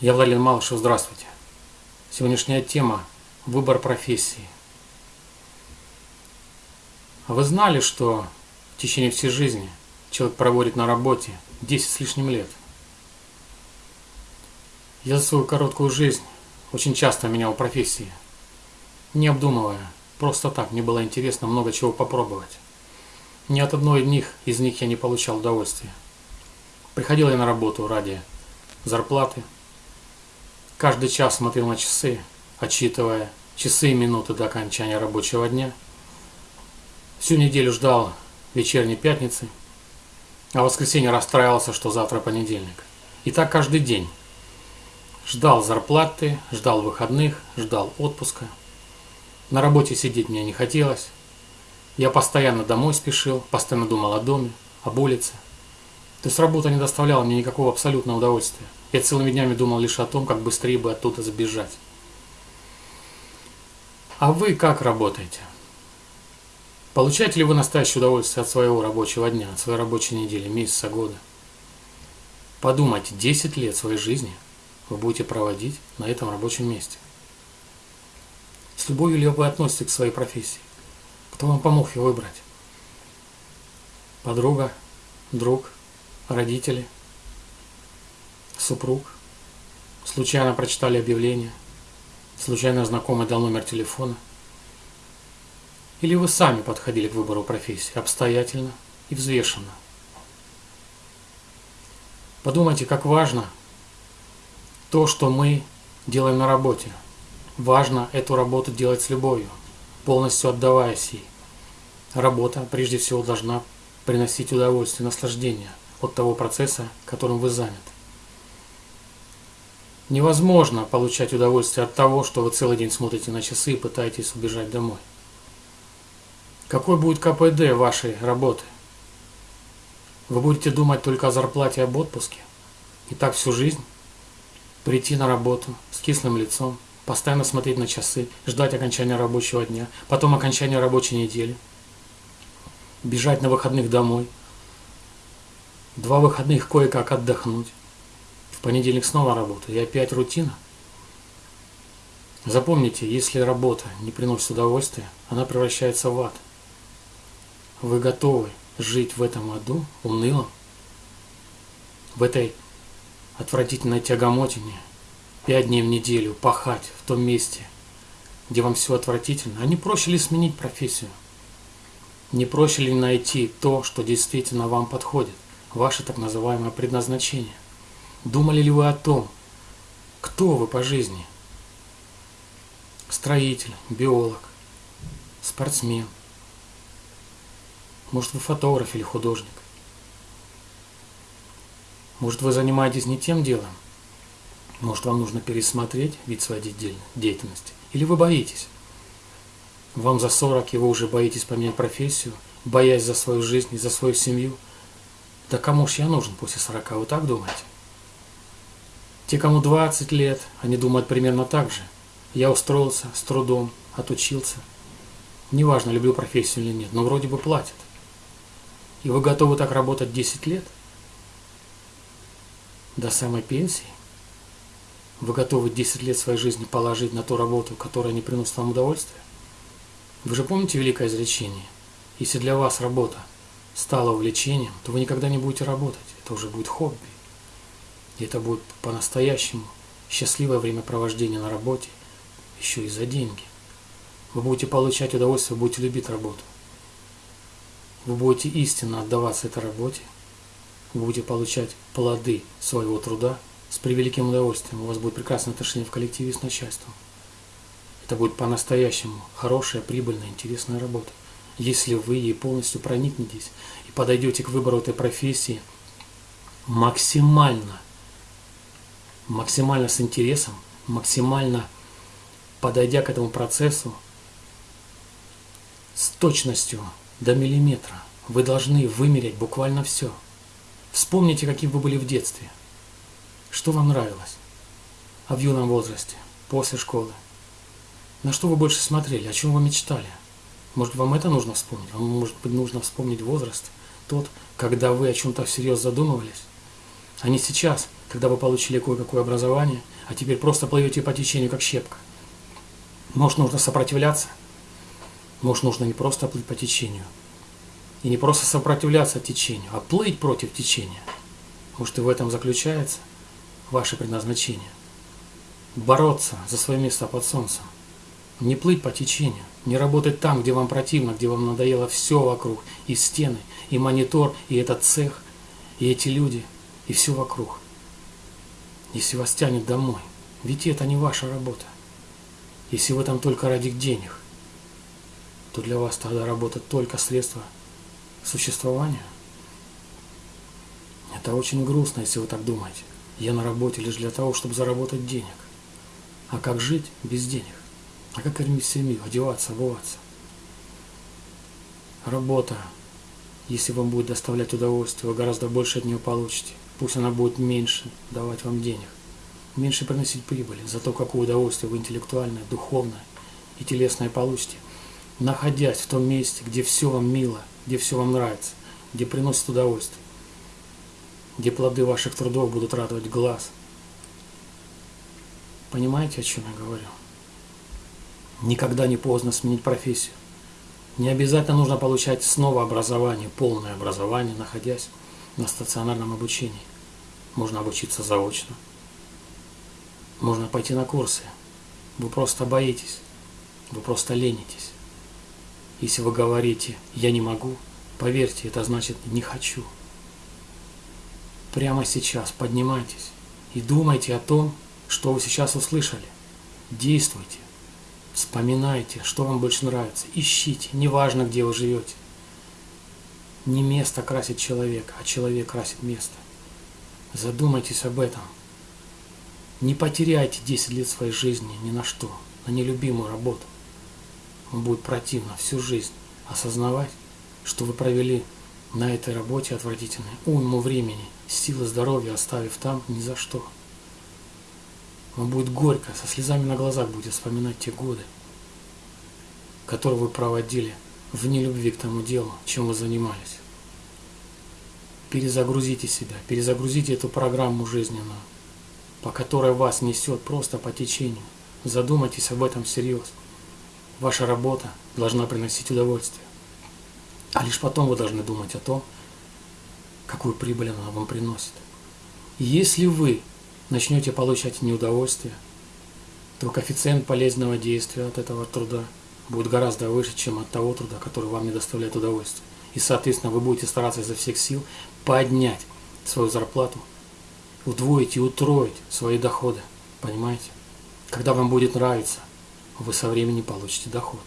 Я Владимир Малышев, здравствуйте. Сегодняшняя тема – выбор профессии. А вы знали, что в течение всей жизни человек проводит на работе 10 с лишним лет? Я за свою короткую жизнь очень часто менял профессии, не обдумывая, просто так, мне было интересно много чего попробовать. Ни от одной из них, из них я не получал удовольствия. Приходил я на работу ради зарплаты, Каждый час смотрел на часы, отчитывая часы и минуты до окончания рабочего дня. Всю неделю ждал вечерней пятницы, а в воскресенье расстраивался, что завтра понедельник. И так каждый день. Ждал зарплаты, ждал выходных, ждал отпуска. На работе сидеть мне не хотелось. Я постоянно домой спешил, постоянно думал о доме, об улице. То есть работа не доставляла мне никакого абсолютного удовольствия. Я целыми днями думал лишь о том, как быстрее бы оттуда сбежать. А вы как работаете? Получаете ли вы настоящее удовольствие от своего рабочего дня, от своей рабочей недели, месяца, года? Подумайте, 10 лет своей жизни вы будете проводить на этом рабочем месте. С любовью ли вы относитесь к своей профессии? Кто вам помог ее выбрать? Подруга, друг, родители – супруг, случайно прочитали объявление, случайно знакомый дал номер телефона. Или вы сами подходили к выбору профессии обстоятельно и взвешенно. Подумайте, как важно то, что мы делаем на работе. Важно эту работу делать с любовью, полностью отдаваясь ей. Работа, прежде всего, должна приносить удовольствие, наслаждение от того процесса, которым вы заняты. Невозможно получать удовольствие от того, что вы целый день смотрите на часы и пытаетесь убежать домой. Какой будет КПД вашей работы? Вы будете думать только о зарплате и об отпуске? И так всю жизнь? Прийти на работу с кислым лицом, постоянно смотреть на часы, ждать окончания рабочего дня, потом окончания рабочей недели, бежать на выходных домой, два выходных кое-как отдохнуть, понедельник снова работа, и опять рутина. Запомните, если работа не приносит удовольствия, она превращается в ад. Вы готовы жить в этом аду, унылом, в этой отвратительной тягомотине, пять дней в неделю пахать в том месте, где вам все отвратительно, а не проще ли сменить профессию? Не проще ли найти то, что действительно вам подходит, ваше так называемое предназначение? Думали ли вы о том, кто вы по жизни? Строитель, биолог, спортсмен. Может, вы фотограф или художник. Может, вы занимаетесь не тем делом. Может, вам нужно пересмотреть вид своей деятельности. Или вы боитесь. Вам за 40, и вы уже боитесь поменять профессию, боясь за свою жизнь и за свою семью. Да кому ж я нужен после 40, вы так думаете? Те, кому 20 лет, они думают примерно так же. Я устроился с трудом, отучился. Неважно, люблю профессию или нет, но вроде бы платят. И вы готовы так работать 10 лет? До самой пенсии? Вы готовы 10 лет своей жизни положить на ту работу, которая не приносит вам удовольствия? Вы же помните великое изречение? Если для вас работа стала увлечением, то вы никогда не будете работать. Это уже будет хобби. И это будет по-настоящему счастливое времяпровождение на работе, еще и за деньги. Вы будете получать удовольствие, будете любить работу. Вы будете истинно отдаваться этой работе. Вы будете получать плоды своего труда с превеликим удовольствием. У вас будет прекрасное отношение в коллективе с начальством. Это будет по-настоящему хорошая, прибыльная, интересная работа. Если вы ей полностью проникнетесь и подойдете к выбору этой профессии максимально – максимально с интересом, максимально подойдя к этому процессу с точностью до миллиметра. Вы должны вымерять буквально все. Вспомните, каким вы были в детстве. Что вам нравилось? А в юном возрасте, после школы? На что вы больше смотрели? О чем вы мечтали? Может, вам это нужно вспомнить? Вам, может быть, нужно вспомнить возраст, тот, когда вы о чем-то всерьез задумывались? А не сейчас – когда вы получили кое-какое образование, а теперь просто плывете по течению, как щепка. Может, нужно сопротивляться? Может, нужно не просто плыть по течению, и не просто сопротивляться течению, а плыть против течения. Может, и в этом заключается ваше предназначение. Бороться за свое место под солнцем. Не плыть по течению, не работать там, где вам противно, где вам надоело все вокруг, и стены, и монитор, и этот цех, и эти люди, и все вокруг. Если вас тянет домой, ведь это не ваша работа. Если вы там только ради денег, то для вас тогда работа только средство существования. Это очень грустно, если вы так думаете. Я на работе лишь для того, чтобы заработать денег. А как жить без денег? А как кормить семью, одеваться, обуваться? Работа, если вам будет доставлять удовольствие, вы гораздо больше от нее получите. Пусть она будет меньше давать вам денег, меньше приносить прибыли, зато какое удовольствие вы интеллектуальное, духовное и телесное получите, находясь в том месте, где все вам мило, где все вам нравится, где приносит удовольствие, где плоды ваших трудов будут радовать глаз. Понимаете, о чем я говорю? Никогда не поздно сменить профессию. Не обязательно нужно получать снова образование, полное образование, находясь на стационарном обучении. Можно обучиться заочно. Можно пойти на курсы. Вы просто боитесь. Вы просто ленитесь. Если вы говорите «я не могу», поверьте, это значит «не хочу». Прямо сейчас поднимайтесь и думайте о том, что вы сейчас услышали. Действуйте. Вспоминайте, что вам больше нравится. Ищите, неважно, где вы живете. Не место красит человека, а человек красит место. Задумайтесь об этом. Не потеряйте 10 лет своей жизни ни на что, на нелюбимую работу. Вам будет противно всю жизнь осознавать, что вы провели на этой работе отвратительной уйму времени, силы здоровья оставив там ни за что. Вам будет горько, со слезами на глазах будете вспоминать те годы, которые вы проводили в нелюбви к тому делу, чем вы занимались. Перезагрузите себя, перезагрузите эту программу жизненную, по которой вас несет просто по течению. Задумайтесь об этом всерьез. Ваша работа должна приносить удовольствие. А лишь потом вы должны думать о том, какую прибыль она вам приносит. И если вы начнете получать неудовольствие, то коэффициент полезного действия от этого труда будет гораздо выше, чем от того труда, который вам не доставляет удовольствия. И, соответственно, вы будете стараться изо всех сил поднять свою зарплату, удвоить и утроить свои доходы. Понимаете? Когда вам будет нравиться, вы со временем получите доход.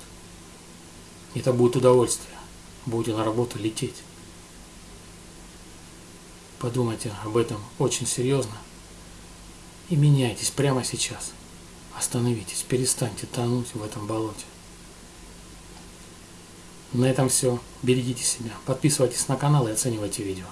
Это будет удовольствие. Будете на работу лететь. Подумайте об этом очень серьезно и меняйтесь прямо сейчас. Остановитесь, перестаньте тонуть в этом болоте. На этом все. Берегите себя. Подписывайтесь на канал и оценивайте видео.